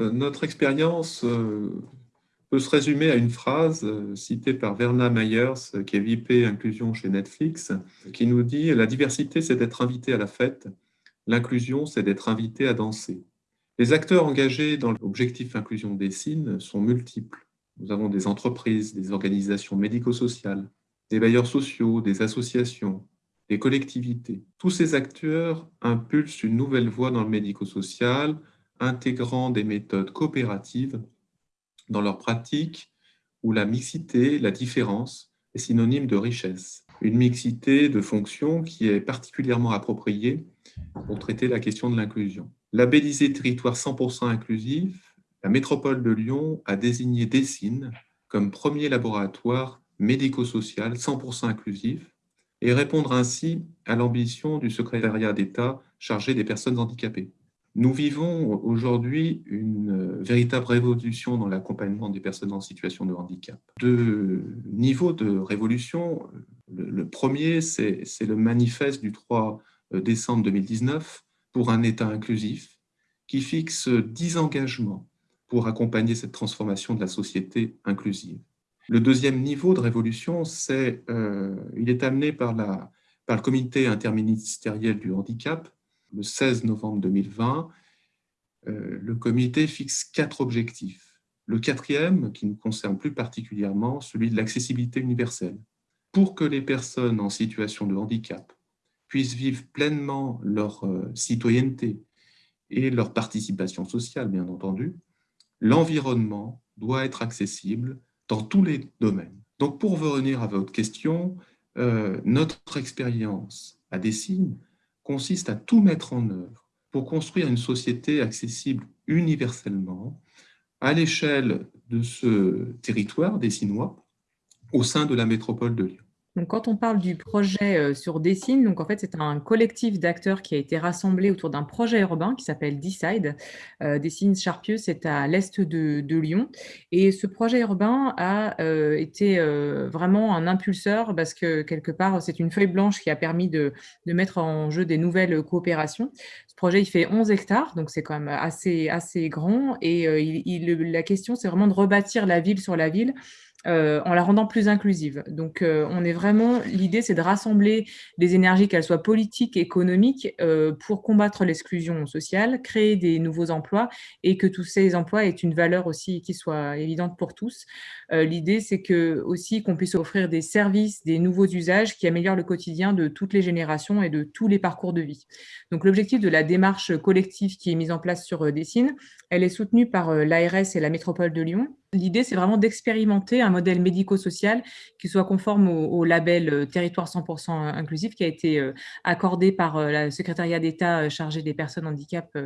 Euh, notre expérience euh, peut se résumer à une phrase euh, citée par Verna Myers, qui est VP Inclusion chez Netflix, qui nous dit « La diversité, c'est d'être invité à la fête. L'inclusion, c'est d'être invité à danser. » Les acteurs engagés dans l'objectif inclusion des signes sont multiples. Nous avons des entreprises, des organisations médico-sociales, des bailleurs sociaux, des associations, des collectivités. Tous ces acteurs impulsent une nouvelle voie dans le médico-social, intégrant des méthodes coopératives dans leur pratique où la mixité, la différence, est synonyme de richesse. Une mixité de fonctions qui est particulièrement appropriée pour traiter la question de l'inclusion. Labellisé territoire 100% inclusif, la métropole de Lyon a désigné Dessine comme premier laboratoire médico-social 100% inclusif et répondre ainsi à l'ambition du secrétariat d'État chargé des personnes handicapées. Nous vivons aujourd'hui une euh, véritable révolution dans l'accompagnement des personnes en situation de handicap. Deux niveaux de révolution. Le premier, c'est le manifeste du 3 euh, décembre 2019 pour un État inclusif qui fixe 10 engagements pour accompagner cette transformation de la société inclusive. Le deuxième niveau de révolution, c'est euh, il est amené par le comité interministériel du handicap le 16 novembre 2020, euh, le comité fixe quatre objectifs. Le quatrième, qui nous concerne plus particulièrement, celui de l'accessibilité universelle. Pour que les personnes en situation de handicap puissent vivre pleinement leur euh, citoyenneté et leur participation sociale, bien entendu, l'environnement doit être accessible dans tous les domaines. Donc, pour revenir à votre question, euh, notre expérience à Dessine consiste à tout mettre en œuvre pour construire une société accessible universellement à l'échelle de ce territoire des Sinois au sein de la métropole de Lyon. Donc, quand on parle du projet euh, sur Dessine, donc en fait, c'est un collectif d'acteurs qui a été rassemblé autour d'un projet urbain qui s'appelle Decide. Euh, Dessine Charpieu, c'est à l'est de, Lyon. Et ce projet urbain a euh, été vraiment un impulseur parce que, quelque part, c'est une feuille blanche qui a permis de, mettre en jeu des nouvelles coopérations. Ce projet, il fait 11 hectares, donc c'est quand même assez, assez grand. Et la question, c'est vraiment de rebâtir la ville sur la ville euh, en la rendant plus inclusive. Donc, euh, on est vraiment, l'idée, c'est de rassembler des énergies, qu'elles soient politiques, économiques, euh, pour combattre l'exclusion sociale, créer des nouveaux emplois et que tous ces emplois aient une valeur aussi qui soit évidente pour tous. l'idée, c'est que aussi qu'on puisse offrir des services, des nouveaux usages qui améliorent le quotidien de toutes les générations et de tous les parcours de vie. Donc, l'objectif de la démarche collective qui est mise en place sur Dessine, elle est soutenue par l'ARS et la métropole de Lyon L'idée, c'est vraiment d'expérimenter un modèle médico-social qui soit conforme au, label euh, Territoire 100% inclusif qui a été euh, accordé par euh, le secrétariat d'État chargé des personnes, handicap,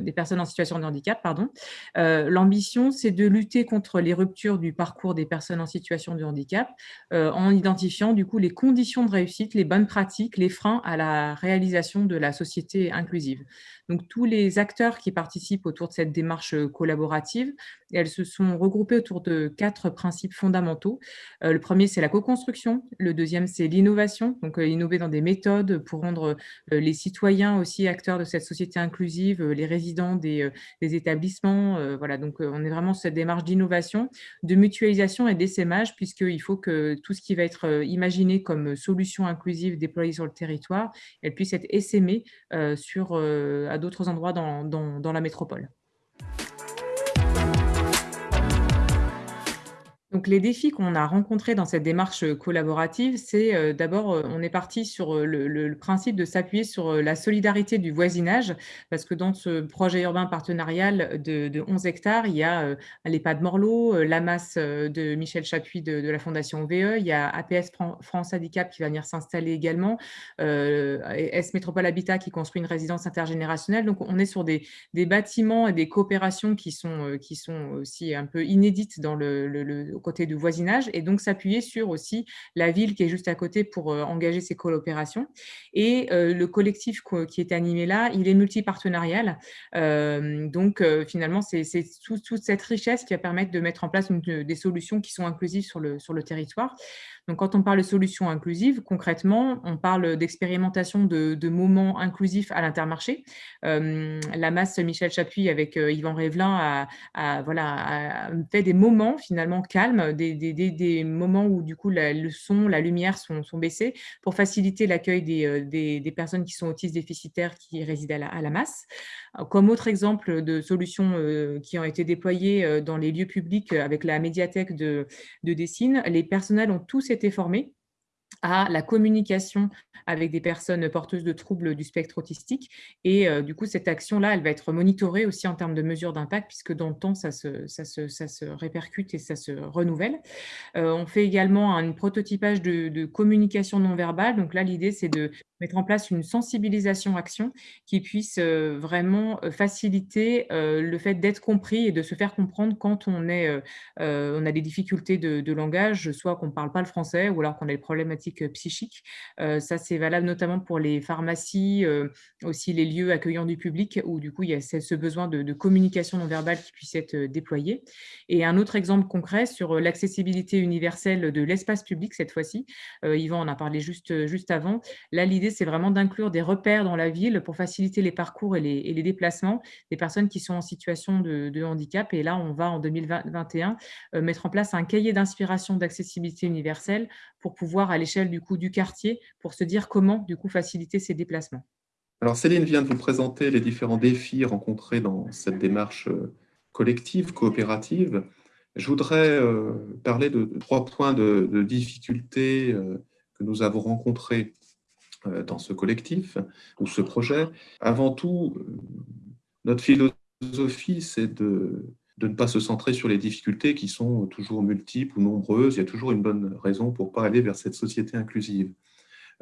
des personnes en situation de handicap. pardon. L'ambition, c'est de lutter contre les ruptures du parcours des personnes en situation de handicap en identifiant du coup les conditions de réussite, les bonnes pratiques, les freins à la réalisation de la société inclusive. Donc, tous les acteurs qui participent autour de cette démarche collaborative, elles se sont regroupées autour de quatre principes fondamentaux. Euh, le premier, c'est la co-construction. Le deuxième, c'est l'innovation, donc euh, innover dans des méthodes pour rendre euh, les citoyens aussi acteurs de cette société inclusive, les résidents des, établissements. voilà, donc on est vraiment sur cette démarche d'innovation, de mutualisation et d'essaimage, puisqu'il faut que tout ce qui va être imaginé comme solution inclusive déployée sur le territoire, elle puisse être essaimée sur, à d'autres endroits dans la métropole. Donc, les défis qu'on a rencontrés dans cette démarche euh, collaborative, c'est euh, d'abord, euh, on est parti sur le, principe de s'appuyer sur la solidarité du voisinage, parce que dans ce projet urbain partenarial de, 11 hectares, il y a l'EHPAD Morlot, l'AMAS de Michel Chapuis de, la Fondation VE, il y a APS France Handicap qui va venir s'installer également, S Métropole Habitat qui construit une résidence intergénérationnelle. Donc, on est sur des, bâtiments et des coopérations qui sont, qui sont aussi un peu inédites dans le côté du voisinage et donc s'appuyer sur aussi la ville qui est juste à côté pour engager ces coopérations. Et le collectif qui est animé là, il est multipartenarial. donc finalement, c'est toute cette richesse qui va permettre de mettre en place des solutions qui sont inclusives sur le, sur le territoire. Donc, quand on parle de solutions inclusives, concrètement, on parle d'expérimentation de, moments inclusifs à l'intermarché. la masse Michel Chapuis avec Yvan Révelin a, voilà, fait des moments finalement calmes, des, moments où du coup le son, la lumière sont, baissés pour faciliter l'accueil des, personnes qui sont autistes déficitaires qui résident à la, masse. Comme autre exemple de solutions qui ont été déployées dans les lieux publics avec la médiathèque de, de Dessine, les personnels ont tous été formés à la communication avec des personnes porteuses de troubles du spectre autistique. Et euh, du coup, cette action-là, elle va être monitorée aussi en termes de mesures d'impact, puisque dans le temps, ça se, ça se, ça se répercute et ça se renouvelle. Euh, on fait également un prototypage de, communication non verbale. Donc là, l'idée, c'est de mettre en place une sensibilisation action qui puisse euh, vraiment faciliter le fait d'être compris et de se faire comprendre quand on, est, on a des difficultés de, de langage, soit qu'on ne parle pas le français ou alors qu'on a des problématiques psychique. ça, c'est valable notamment pour les pharmacies, aussi les lieux accueillants du public, où du coup, il y a ce besoin de, communication non verbale qui puisse être déployé. Et un autre exemple concret sur l'accessibilité universelle de l'espace public, cette fois-ci, Yvan en a parlé juste, juste avant. Là, l'idée, c'est vraiment d'inclure des repères dans la ville pour faciliter les parcours et les, déplacements des personnes qui sont en situation de, de handicap. Et là, on va en 2021 mettre en place un cahier d'inspiration d'accessibilité universelle pour pouvoir, à l'échelle du quartier, pour se dire comment faciliter ces déplacements. Alors Céline vient de vous présenter les différents défis rencontrés dans cette démarche euh, collective, coopérative. Je voudrais euh, parler de trois points de, de difficultés euh, que nous avons rencontrés dans ce collectif ou ce projet. Avant tout, notre philosophie, c'est de de ne pas se centrer sur les difficultés qui sont toujours multiples ou nombreuses. Il y a toujours une bonne raison pour ne pas aller vers cette société inclusive.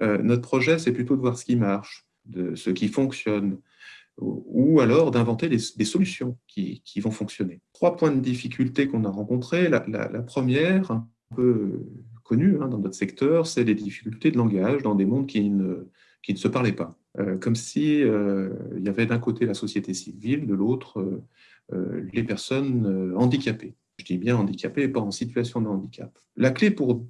Euh, notre projet, c'est plutôt de voir ce qui marche, de ce qui fonctionne, ou alors d'inventer des, solutions qui, vont fonctionner. Trois points de difficulté qu'on a rencontrés. La, première, un peu connue hein, dans notre secteur, c'est les difficultés de langage dans des mondes qui ne, qui ne se parlaient pas. Euh, comme si euh, y avait d'un côté la société civile, de l'autre les personnes euh, handicapées. Je dis bien handicapées et pas en situation de handicap. La clé pour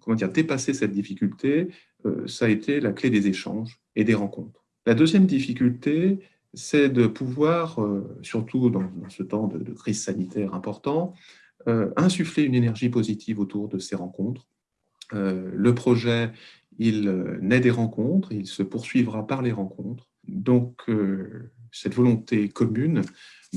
comment dire, dépasser cette difficulté, euh, ça a été la clé des échanges et des rencontres. La deuxième difficulté, c'est de pouvoir, surtout dans, ce temps de, crise sanitaire important, insuffler une énergie positive autour de ces rencontres. le projet, il naît des rencontres, il se poursuivra par les rencontres. Donc, cette volonté commune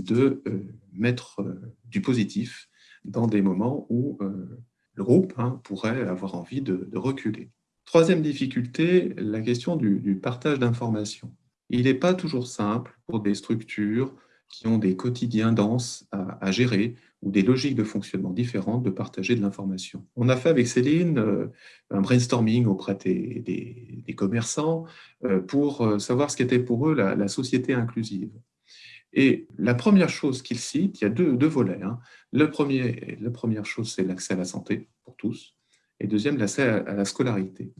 de euh, mettre euh, du positif dans des moments où euh, le groupe hein, pourrait avoir envie de, reculer. Troisième difficulté, la question du, partage d'informations. Il n'est pas toujours simple pour des structures qui ont des quotidiens denses à, gérer ou des logiques de fonctionnement différentes de partager de l'information. On a fait avec Céline un brainstorming auprès des, commerçants pour savoir ce qu'était pour eux la société inclusive. Et la première chose qu'il cite, il y a deux, volets. Hein. Le premier, la première chose, c'est l'accès à la santé pour tous. Et deuxième, l'accès à, la scolarité.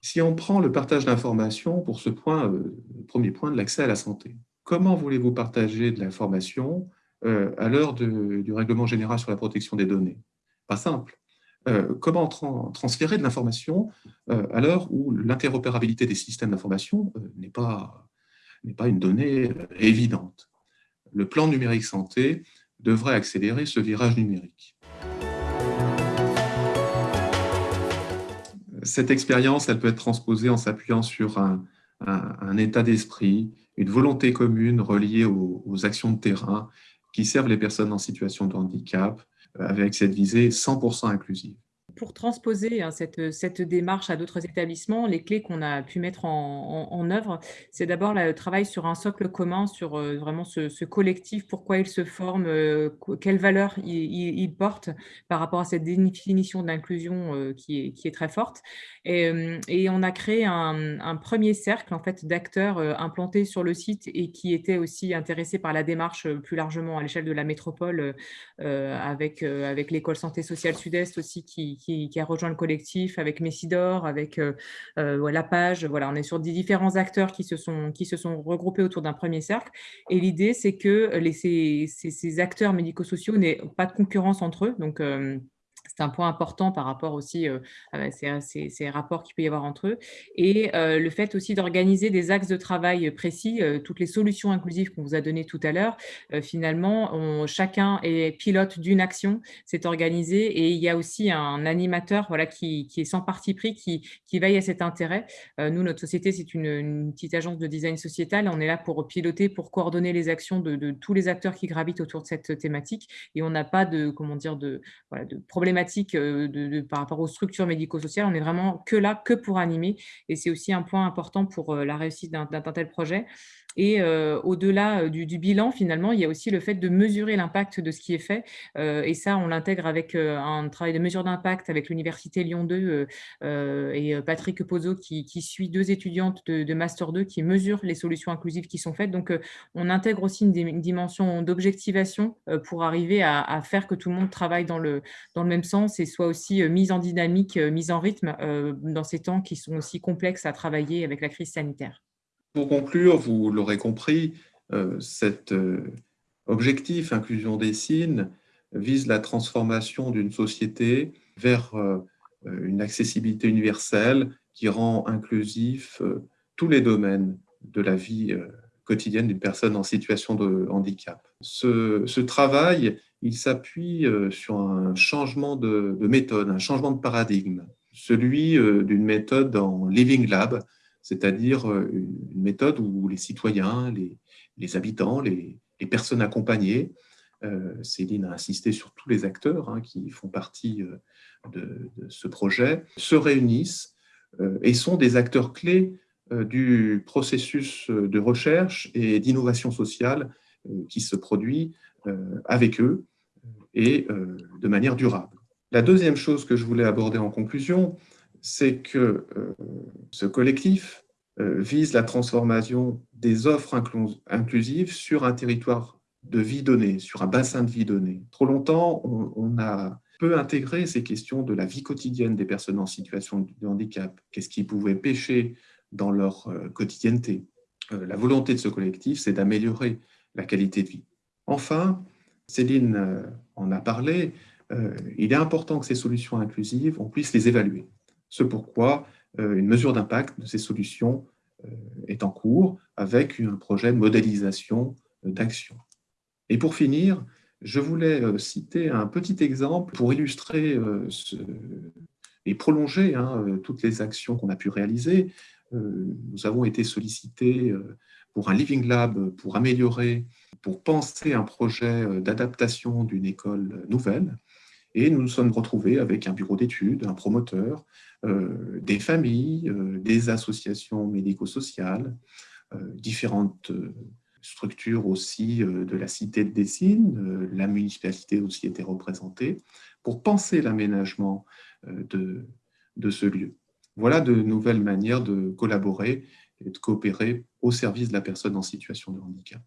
Si on prend le partage d'informations pour ce point, euh, premier point de l'accès à la santé, comment voulez-vous partager de l'information euh, à l'heure du règlement général sur la protection des données? Pas simple. Euh, comment transférer de l'information à l'heure où l'interopérabilité des systèmes d'information n'est pas n'est pas une donnée euh, évidente. Le plan numérique santé devrait accélérer ce virage numérique. Cette expérience, elle peut être transposée en s'appuyant sur un, état d'esprit, une volonté commune reliée aux, actions de terrain qui servent les personnes en situation de handicap, euh, avec cette visée 100% inclusive. Pour transposer hein, cette, cette, démarche à d'autres établissements, les clés qu'on a pu mettre en, œuvre, c'est d'abord le travail sur un socle commun, sur vraiment ce, collectif, pourquoi il se forme, quelles valeurs il, il, porte par rapport à cette définition d'inclusion qui, est, qui est très forte. Et, et on a créé un, premier cercle en fait, d'acteurs implantés sur le site et qui étaient aussi intéressés par la démarche plus largement à l'échelle de la métropole avec, avec l'école santé sociale sud-est aussi qui, qui, a rejoint le collectif, avec Messidor, avec la page. Voilà, on est sur différents acteurs qui se sont, regroupés autour d'un premier cercle. Et l'idée, c'est que ces, ces, acteurs médico-sociaux n'aient pas de concurrence entre eux. Donc, c'est un point important par rapport aussi à ces, ces, rapports qu'il peut y avoir entre eux. Et le fait aussi d'organiser des axes de travail précis, toutes les solutions inclusives qu'on vous a données tout à l'heure, finalement, chacun est pilote d'une action, c'est organisé et il y a aussi un animateur voilà, qui, est sans parti pris, qui, veille à cet intérêt. nous, notre société, c'est une, petite agence de design sociétal. On est là pour piloter, pour coordonner les actions de, tous les acteurs qui gravitent autour de cette thématique et on n'a pas de, comment dire, de, problématiques euh, par rapport aux structures médico-sociales. On est vraiment que là, que pour animer. Et c'est aussi un point important pour euh, la réussite d'un tel projet. Et euh, au-delà du, bilan, finalement, il y a aussi le fait de mesurer l'impact de ce qui est fait. Et ça, on l'intègre avec un travail de mesure d'impact avec l'Université Lyon 2 et Patrick Pozzo qui, suit deux étudiantes de, Master 2 qui mesurent les solutions inclusives qui sont faites. Donc, on intègre aussi une, dimension d'objectivation pour arriver à, faire que tout le monde travaille dans le, dans le même sens et soit aussi mise en dynamique, mise en rythme dans ces temps qui sont aussi complexes à travailler avec la crise sanitaire. Pour conclure, vous l'aurez compris, euh, cet euh, objectif inclusion des signes vise la transformation d'une société vers euh, une accessibilité universelle qui rend inclusif tous les domaines de la vie quotidienne d'une personne en situation de handicap. Ce, travail, il s'appuie sur un changement de, de, méthode, un changement de paradigme, celui d'une méthode en Living Lab, c'est-à-dire euh, une méthode où les citoyens, les, habitants, les, personnes accompagnées, euh, Céline a insisté sur tous les acteurs hein, qui font partie euh, de, ce projet, se réunissent et sont des acteurs clés du processus de recherche et d'innovation sociale qui se produit avec eux et de manière durable. La deuxième chose que je voulais aborder en conclusion, c'est que euh, ce collectif euh, vise la transformation des offres inclusives sur un territoire de vie donnée, sur un bassin de vie donné. Trop longtemps, on, a peu intégré ces questions de la vie quotidienne des personnes en situation de handicap. Qu'est-ce qui pouvait pêcher dans leur euh, quotidienneté? La volonté de ce collectif, c'est d'améliorer la qualité de vie. Enfin, Céline en a parlé, il est important que ces solutions inclusives, on puisse les évaluer. Ce pourquoi euh, une mesure d'impact de ces solutions euh, est en cours avec un projet de modélisation euh, d'action. Et pour finir, je voulais citer un petit exemple pour illustrer et prolonger hein, toutes les actions qu'on a pu réaliser. Nous avons été sollicités pour un Living Lab pour améliorer, pour penser un projet d'adaptation d'une école nouvelle. Et nous nous sommes retrouvés avec un bureau d'études, un promoteur, euh, des familles, euh, des associations médico-sociales, euh, différentes structures aussi de la cité de Dessine, la municipalité aussi était représentée, pour penser l'aménagement de, de ce lieu. Voilà de nouvelles manières de collaborer et de coopérer au service de la personne en situation de handicap.